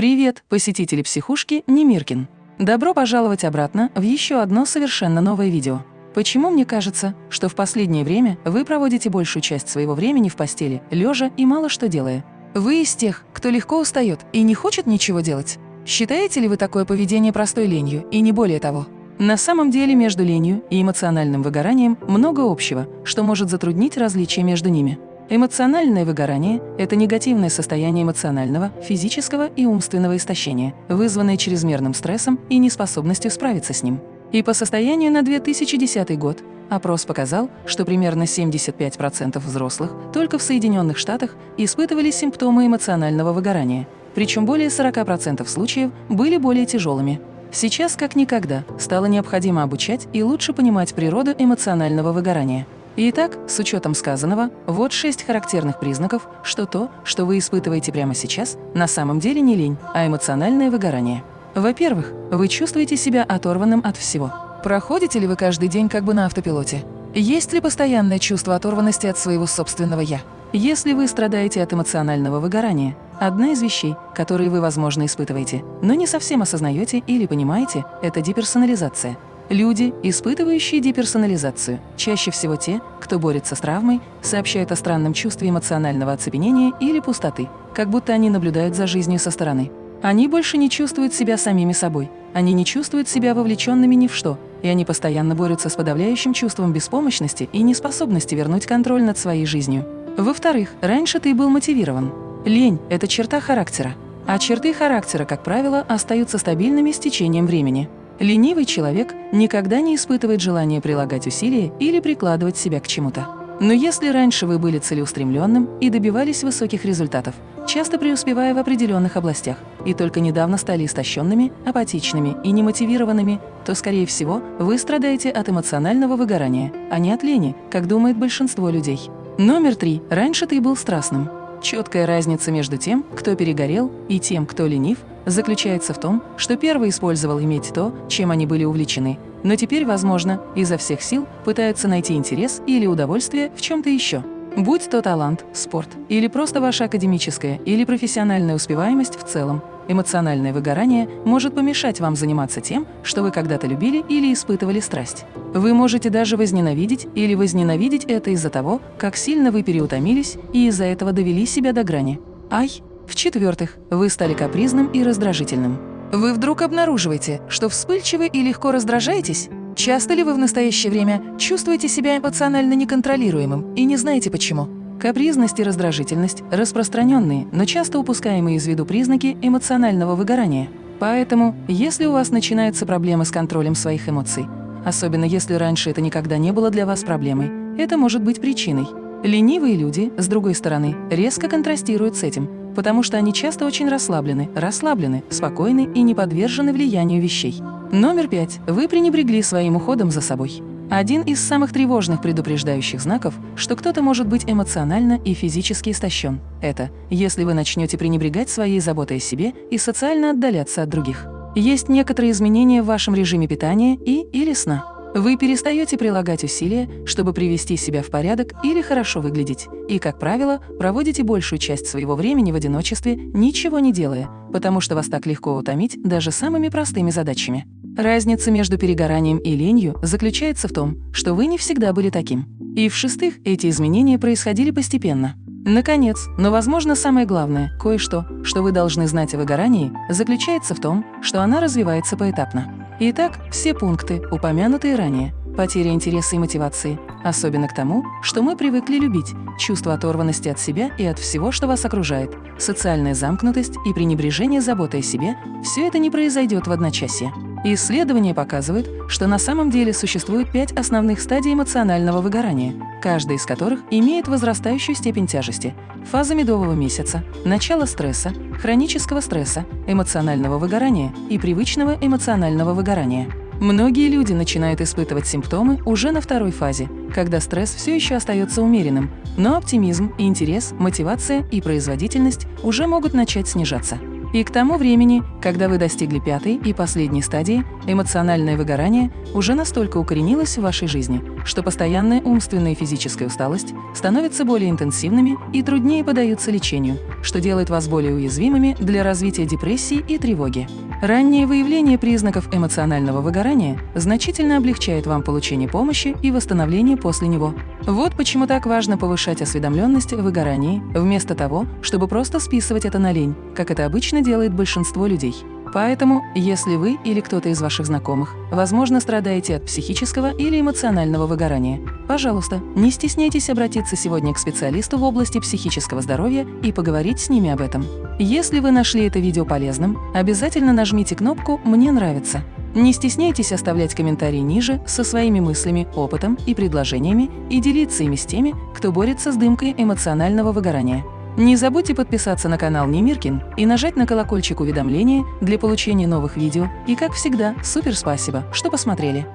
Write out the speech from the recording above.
Привет, посетители психушки Немиркин! Добро пожаловать обратно в еще одно совершенно новое видео. Почему мне кажется, что в последнее время вы проводите большую часть своего времени в постели, лежа и мало что делая? Вы из тех, кто легко устает и не хочет ничего делать? Считаете ли вы такое поведение простой ленью и не более того? На самом деле между ленью и эмоциональным выгоранием много общего, что может затруднить различия между ними. Эмоциональное выгорание – это негативное состояние эмоционального, физического и умственного истощения, вызванное чрезмерным стрессом и неспособностью справиться с ним. И по состоянию на 2010 год опрос показал, что примерно 75% взрослых только в Соединенных Штатах испытывали симптомы эмоционального выгорания, причем более 40% случаев были более тяжелыми. Сейчас, как никогда, стало необходимо обучать и лучше понимать природу эмоционального выгорания – Итак, с учетом сказанного, вот шесть характерных признаков, что то, что вы испытываете прямо сейчас, на самом деле не лень, а эмоциональное выгорание. Во-первых, вы чувствуете себя оторванным от всего. Проходите ли вы каждый день как бы на автопилоте? Есть ли постоянное чувство оторванности от своего собственного «я»? Если вы страдаете от эмоционального выгорания, одна из вещей, которые вы, возможно, испытываете, но не совсем осознаете или понимаете, это деперсонализация – Люди, испытывающие деперсонализацию, чаще всего те, кто борется с травмой, сообщают о странном чувстве эмоционального оцепенения или пустоты, как будто они наблюдают за жизнью со стороны. Они больше не чувствуют себя самими собой, они не чувствуют себя вовлеченными ни в что, и они постоянно борются с подавляющим чувством беспомощности и неспособности вернуть контроль над своей жизнью. Во-вторых, раньше ты был мотивирован. Лень – это черта характера, а черты характера, как правило, остаются стабильными с течением времени. Ленивый человек никогда не испытывает желания прилагать усилия или прикладывать себя к чему-то. Но если раньше вы были целеустремленным и добивались высоких результатов, часто преуспевая в определенных областях, и только недавно стали истощенными, апатичными и немотивированными, то, скорее всего, вы страдаете от эмоционального выгорания, а не от лени, как думает большинство людей. Номер три. Раньше ты был страстным. Четкая разница между тем, кто перегорел, и тем, кто ленив, заключается в том, что первый использовал иметь то, чем они были увлечены, но теперь, возможно, изо всех сил пытаются найти интерес или удовольствие в чем-то еще. Будь то талант, спорт или просто ваша академическая или профессиональная успеваемость в целом, эмоциональное выгорание может помешать вам заниматься тем, что вы когда-то любили или испытывали страсть. Вы можете даже возненавидеть или возненавидеть это из-за того, как сильно вы переутомились и из-за этого довели себя до грани. Ай! В-четвертых, вы стали капризным и раздражительным. Вы вдруг обнаруживаете, что вспыльчивы и легко раздражаетесь? Часто ли вы в настоящее время чувствуете себя эмоционально неконтролируемым и не знаете почему? Капризность и раздражительность – распространенные, но часто упускаемые из виду признаки эмоционального выгорания. Поэтому, если у вас начинаются проблемы с контролем своих эмоций, особенно если раньше это никогда не было для вас проблемой, это может быть причиной. Ленивые люди, с другой стороны, резко контрастируют с этим – потому что они часто очень расслаблены, расслаблены, спокойны и не подвержены влиянию вещей. Номер пять. Вы пренебрегли своим уходом за собой. Один из самых тревожных предупреждающих знаков, что кто-то может быть эмоционально и физически истощен. Это если вы начнете пренебрегать своей заботой о себе и социально отдаляться от других. Есть некоторые изменения в вашем режиме питания и или сна. Вы перестаете прилагать усилия, чтобы привести себя в порядок или хорошо выглядеть, и, как правило, проводите большую часть своего времени в одиночестве, ничего не делая, потому что вас так легко утомить даже самыми простыми задачами. Разница между перегоранием и ленью заключается в том, что вы не всегда были таким. И в-шестых, эти изменения происходили постепенно. Наконец, но, возможно, самое главное, кое-что, что вы должны знать о выгорании, заключается в том, что она развивается поэтапно. Итак, все пункты, упомянутые ранее, потеря интереса и мотивации, особенно к тому, что мы привыкли любить, чувство оторванности от себя и от всего, что вас окружает, социальная замкнутость и пренебрежение заботой о себе – все это не произойдет в одночасье. Исследования показывают, что на самом деле существует пять основных стадий эмоционального выгорания, каждая из которых имеет возрастающую степень тяжести. Фаза медового месяца, начало стресса, хронического стресса, эмоционального выгорания и привычного эмоционального выгорания. Многие люди начинают испытывать симптомы уже на второй фазе, когда стресс все еще остается умеренным, но оптимизм, интерес, мотивация и производительность уже могут начать снижаться. И к тому времени, когда вы достигли пятой и последней стадии, эмоциональное выгорание уже настолько укоренилось в вашей жизни, что постоянная умственная и физическая усталость становятся более интенсивными и труднее поддаются лечению, что делает вас более уязвимыми для развития депрессии и тревоги. Раннее выявление признаков эмоционального выгорания значительно облегчает вам получение помощи и восстановление после него. Вот почему так важно повышать осведомленность в выгорании, вместо того, чтобы просто списывать это на лень, как это обычно делает большинство людей. Поэтому, если вы или кто-то из ваших знакомых, возможно, страдаете от психического или эмоционального выгорания, пожалуйста, не стесняйтесь обратиться сегодня к специалисту в области психического здоровья и поговорить с ними об этом. Если вы нашли это видео полезным, обязательно нажмите кнопку «Мне нравится». Не стесняйтесь оставлять комментарии ниже со своими мыслями, опытом и предложениями и делиться ими с теми, кто борется с дымкой эмоционального выгорания. Не забудьте подписаться на канал Немиркин и нажать на колокольчик уведомления для получения новых видео. И как всегда, супер спасибо, что посмотрели!